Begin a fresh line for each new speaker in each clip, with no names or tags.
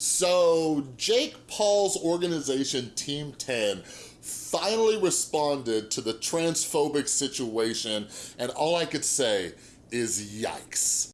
So Jake Paul's organization, Team 10, finally responded to the transphobic situation, and all I could say is yikes.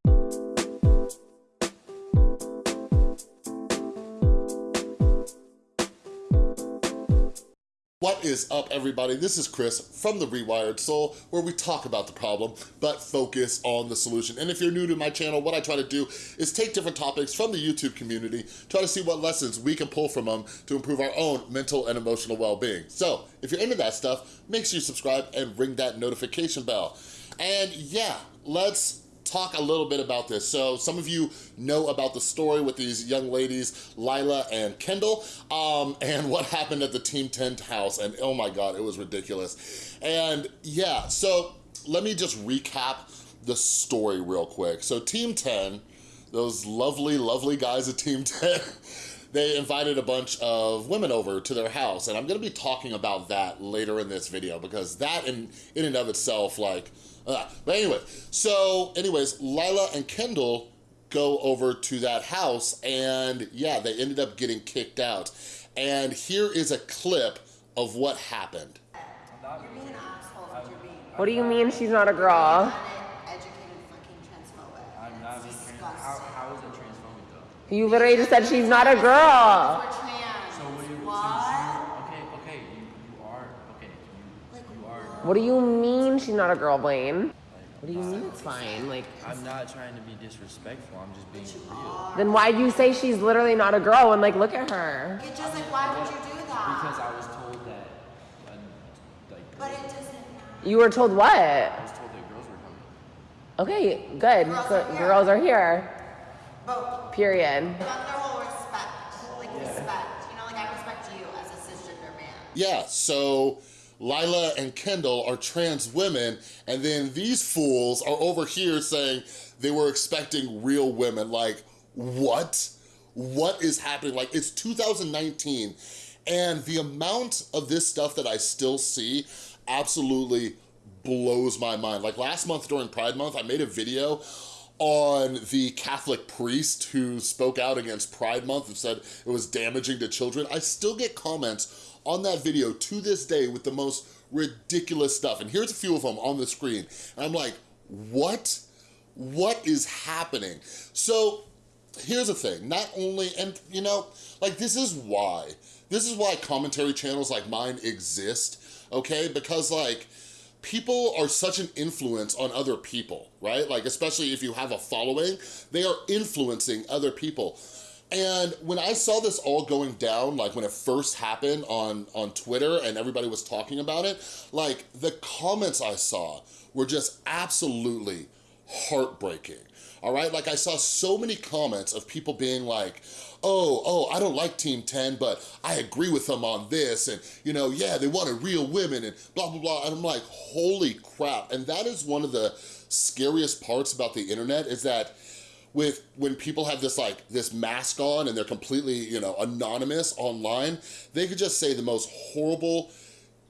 What is up, everybody? This is Chris from The Rewired Soul, where we talk about the problem, but focus on the solution. And if you're new to my channel, what I try to do is take different topics from the YouTube community, try to see what lessons we can pull from them to improve our own mental and emotional well-being. So, if you're into that stuff, make sure you subscribe and ring that notification bell. And yeah, let's talk a little bit about this. So some of you know about the story with these young ladies, Lila and Kendall, um, and what happened at the Team 10 house. And oh my God, it was ridiculous. And yeah, so let me just recap the story real quick. So Team 10, those lovely, lovely guys at Team 10, they invited a bunch of women over to their house. And I'm gonna be talking about that later in this video because that in, in and of itself, like, uh, but anyway, so anyways, Lila and Kendall go over to that house and yeah, they ended up getting kicked out. And here is a clip of what happened.
What do you mean she's not a girl?
I'm not being trans. How, how is it transphobic though?
You literally just said she's not a girl.
So what do you? Since okay, okay, you, you are okay. You, you are.
What do you mean she's not a girl, Blaine? What do you mean it's fine? Like,
I'm not trying to be disrespectful. I'm just being real.
then why do you say she's literally not a girl and like, look at her?
It's just like, why would you do that?
Because I was told that, like,
But it doesn't.
You were told what?
I was told that girls were coming.
Okay, good.
Girls
Good.
are here.
Girls are here.
But
Period.
about their whole respect, like respect. You know, like I respect you as a cisgender man.
Yeah, so Lila and Kendall are trans women, and then these fools are over here saying they were expecting real women. Like, what? What is happening? Like, it's 2019, and the amount of this stuff that I still see absolutely blows my mind. Like last month during Pride Month, I made a video on the Catholic priest who spoke out against Pride Month and said it was damaging to children. I still get comments on that video to this day with the most ridiculous stuff. And here's a few of them on the screen. And I'm like, what? What is happening? So here's the thing, not only, and you know, like this is why, this is why commentary channels like mine exist, okay? Because like, people are such an influence on other people, right? Like, especially if you have a following, they are influencing other people. And when I saw this all going down, like when it first happened on, on Twitter and everybody was talking about it, like the comments I saw were just absolutely heartbreaking. All right, like I saw so many comments of people being like, oh, oh, I don't like Team 10, but I agree with them on this. And, you know, yeah, they wanted real women and blah, blah, blah. And I'm like, holy crap. And that is one of the scariest parts about the internet is that with when people have this like this mask on and they're completely you know anonymous online they could just say the most horrible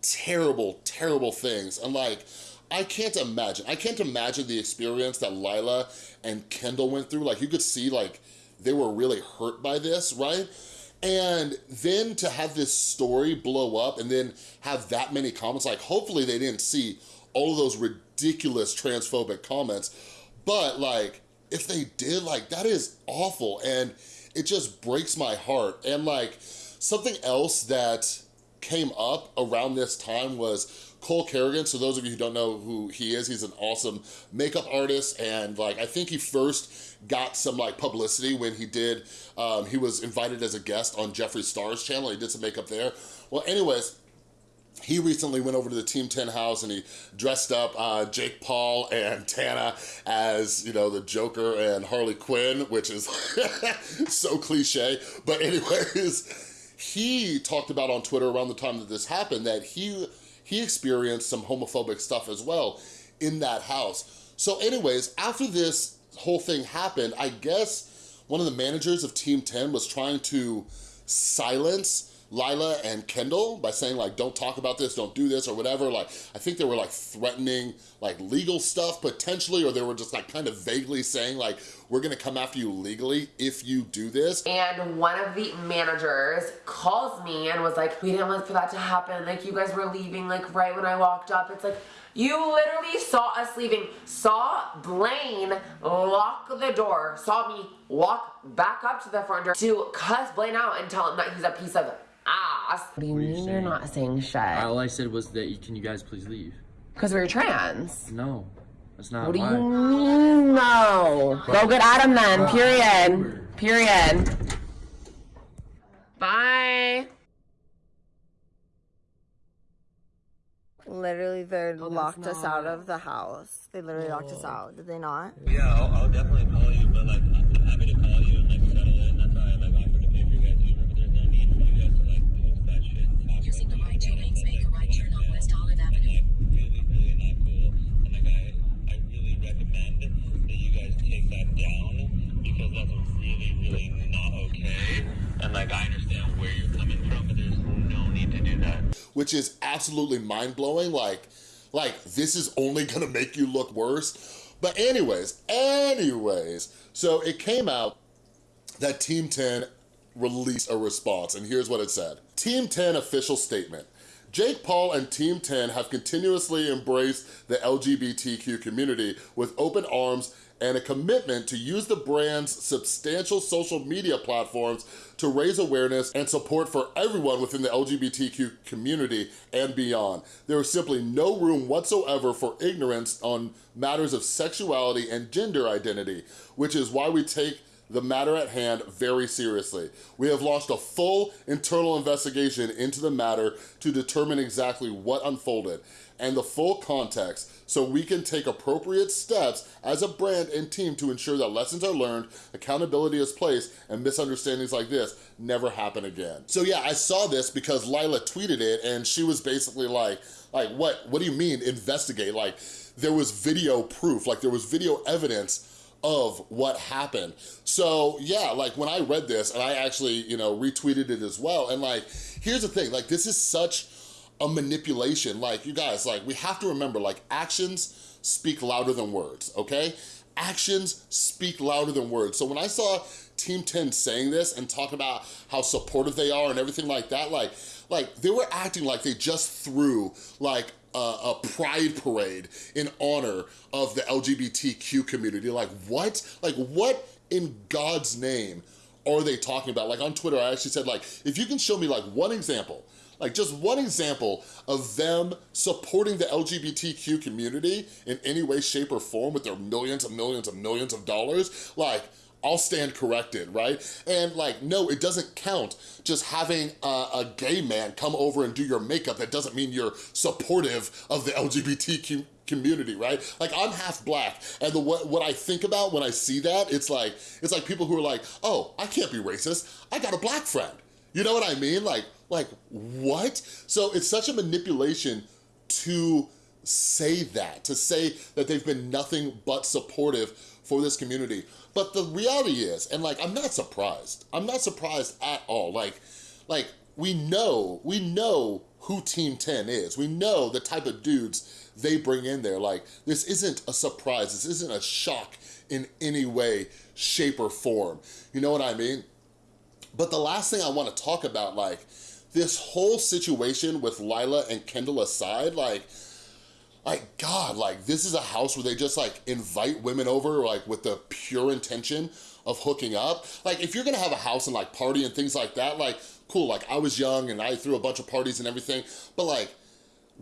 terrible terrible things and like I can't imagine I can't imagine the experience that Lila and Kendall went through. Like you could see like they were really hurt by this right? And then to have this story blow up and then have that many comments like hopefully they didn't see all of those ridiculous transphobic comments. But like if they did, like that is awful and it just breaks my heart. And like something else that came up around this time was Cole Carrigan. So those of you who don't know who he is, he's an awesome makeup artist. And like, I think he first got some like publicity when he did, um, he was invited as a guest on Jeffree Star's channel. He did some makeup there. Well, anyways, he recently went over to the Team 10 house and he dressed up uh, Jake Paul and Tana as, you know, the Joker and Harley Quinn, which is so cliche. But anyways, he talked about on Twitter around the time that this happened that he, he experienced some homophobic stuff as well in that house. So anyways, after this whole thing happened, I guess one of the managers of Team 10 was trying to silence Lila and Kendall by saying like, don't talk about this, don't do this or whatever. Like, I think they were like threatening like legal stuff potentially, or they were just like kind of vaguely saying like, we're gonna come after you legally if you do this.
And one of the managers calls me and was like, we didn't want for that to happen. Like you guys were leaving like right when I walked up. It's like, you literally saw us leaving, saw Blaine lock the door, saw me walk back up to the front door to cuss Blaine out and tell him that he's a piece of ass. What do you
What are you
mean you're not saying shit?
All I said was that, you- can you guys please leave?
Because we're trans.
No, that's not
What do
why.
you mean no? Go get Adam then, period. Period. Bye.
Literally, they
Oh,
locked us out of the house. They literally locked us out. Did they not?
Yeah, I'll, I'll definitely call you, but like I'm happy to call you and like settle it. And that's why I like offered to pay for you guys Uber, but there's no need for you guys to like post that shit and talk
Using the
about
right
it.
two lanes make a right turn on West Olive
That's
Avenue.
like really, really not cool. And like I, I really recommend that you guys take that down because that's really, really not okay. And like I understand where you're coming from, but there's no need to do that.
Which is absolutely mind-blowing. Like, like this is only gonna make you look worse. But anyways, anyways, so it came out that Team 10 released a response, and here's what it said. Team 10 official statement. Jake Paul and Team 10 have continuously embraced the LGBTQ community with open arms and a commitment to use the brand's substantial social media platforms to raise awareness and support for everyone within the LGBTQ community and beyond. There is simply no room whatsoever for ignorance on matters of sexuality and gender identity, which is why we take the matter at hand very seriously. We have launched a full internal investigation into the matter to determine exactly what unfolded and the full context so we can take appropriate steps as a brand and team to ensure that lessons are learned, accountability is placed, and misunderstandings like this never happen again. So yeah, I saw this because Lila tweeted it and she was basically like, like what, what do you mean investigate? Like there was video proof, like there was video evidence of what happened. So yeah, like when I read this and I actually, you know, retweeted it as well. And like, here's the thing, like this is such a manipulation. Like you guys, like we have to remember like actions speak louder than words, okay? Actions speak louder than words. So when I saw Team 10 saying this and talking about how supportive they are and everything like that, like, like they were acting like they just threw like a, a pride parade in honor of the LGBTQ community. Like what? Like what in God's name are they talking about? Like on Twitter, I actually said like, if you can show me like one example, like just one example of them supporting the LGBTQ community in any way, shape, or form with their millions and millions and millions of dollars, like, I'll stand corrected, right? And like, no, it doesn't count just having a, a gay man come over and do your makeup. That doesn't mean you're supportive of the LGBTQ community, right? Like I'm half black and the what, what I think about when I see that, it's like, it's like people who are like, oh, I can't be racist. I got a black friend. You know what I mean? Like, like what? So it's such a manipulation to say that, to say that they've been nothing but supportive for this community. But the reality is, and like, I'm not surprised. I'm not surprised at all. Like, like we know, we know who Team 10 is. We know the type of dudes they bring in there. Like, this isn't a surprise. This isn't a shock in any way, shape, or form. You know what I mean? But the last thing I want to talk about, like, this whole situation with Lila and Kendall aside, like, like, God, like, this is a house where they just, like, invite women over, like, with the pure intention of hooking up. Like, if you're gonna have a house and, like, party and things like that, like, cool, like, I was young and I threw a bunch of parties and everything, but, like,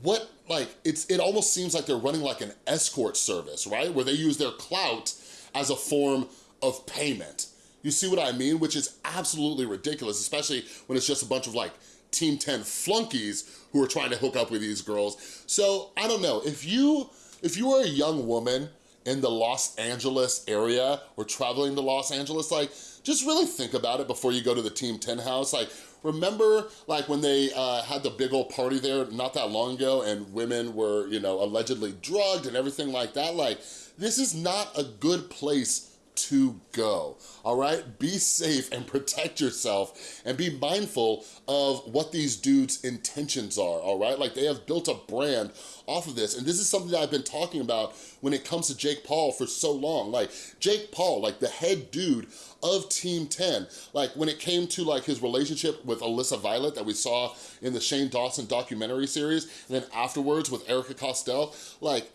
what, like, it's it almost seems like they're running, like, an escort service, right? Where they use their clout as a form of payment. You see what I mean? Which is absolutely ridiculous, especially when it's just a bunch of, like, Team 10 flunkies who are trying to hook up with these girls. So, I don't know, if you, if you are a young woman in the Los Angeles area or traveling to Los Angeles, like, just really think about it before you go to the Team 10 house. Like, remember, like, when they uh, had the big old party there not that long ago and women were, you know, allegedly drugged and everything like that? Like, this is not a good place to go, all right? Be safe and protect yourself and be mindful of what these dudes' intentions are, all right? Like they have built a brand off of this. And this is something that I've been talking about when it comes to Jake Paul for so long. Like Jake Paul, like the head dude of Team 10, like when it came to like his relationship with Alyssa Violet that we saw in the Shane Dawson documentary series, and then afterwards with Erika Costell, like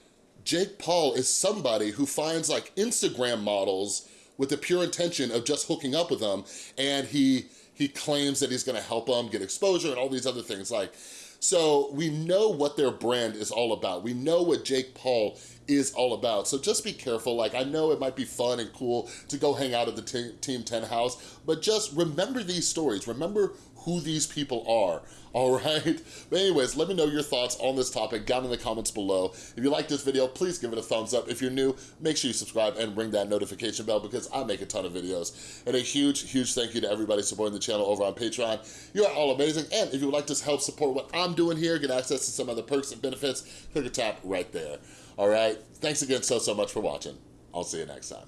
Jake Paul is somebody who finds like Instagram models with the pure intention of just hooking up with them and he he claims that he's gonna help them get exposure and all these other things like so we know what their brand is all about. We know what Jake Paul is all about. So just be careful. Like I know it might be fun and cool to go hang out at the Team 10 house, but just remember these stories. Remember who these people are, all right? But anyways, let me know your thoughts on this topic down in the comments below. If you like this video, please give it a thumbs up. If you're new, make sure you subscribe and ring that notification bell because I make a ton of videos. And a huge, huge thank you to everybody supporting the channel over on Patreon. You are all amazing. And if you would like to help support what I'm doing here, get access to some other perks and benefits, click or tap right there. All right? Thanks again so, so much for watching. I'll see you next time.